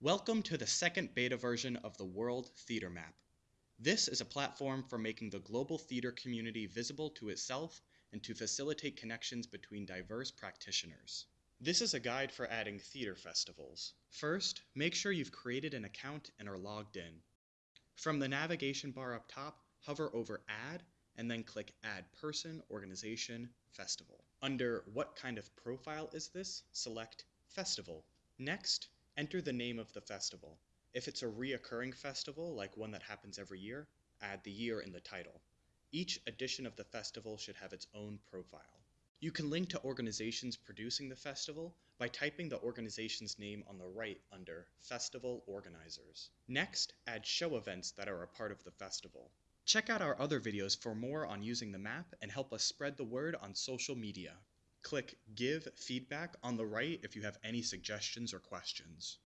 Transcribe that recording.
Welcome to the second beta version of the World Theater Map. This is a platform for making the global theater community visible to itself and to facilitate connections between diverse practitioners. This is a guide for adding theater festivals. First, make sure you've created an account and are logged in. From the navigation bar up top, hover over Add and then click Add Person, Organization, Festival. Under What kind of profile is this? select Festival. Next, enter the name of the festival. If it's a reoccurring festival, like one that happens every year, add the year in the title. Each edition of the festival should have its own profile. You can link to organizations producing the festival by typing the organization's name on the right under Festival Organizers. Next, add show events that are a part of the festival. Check out our other videos for more on using the map and help us spread the word on social media. Click Give Feedback on the right if you have any suggestions or questions.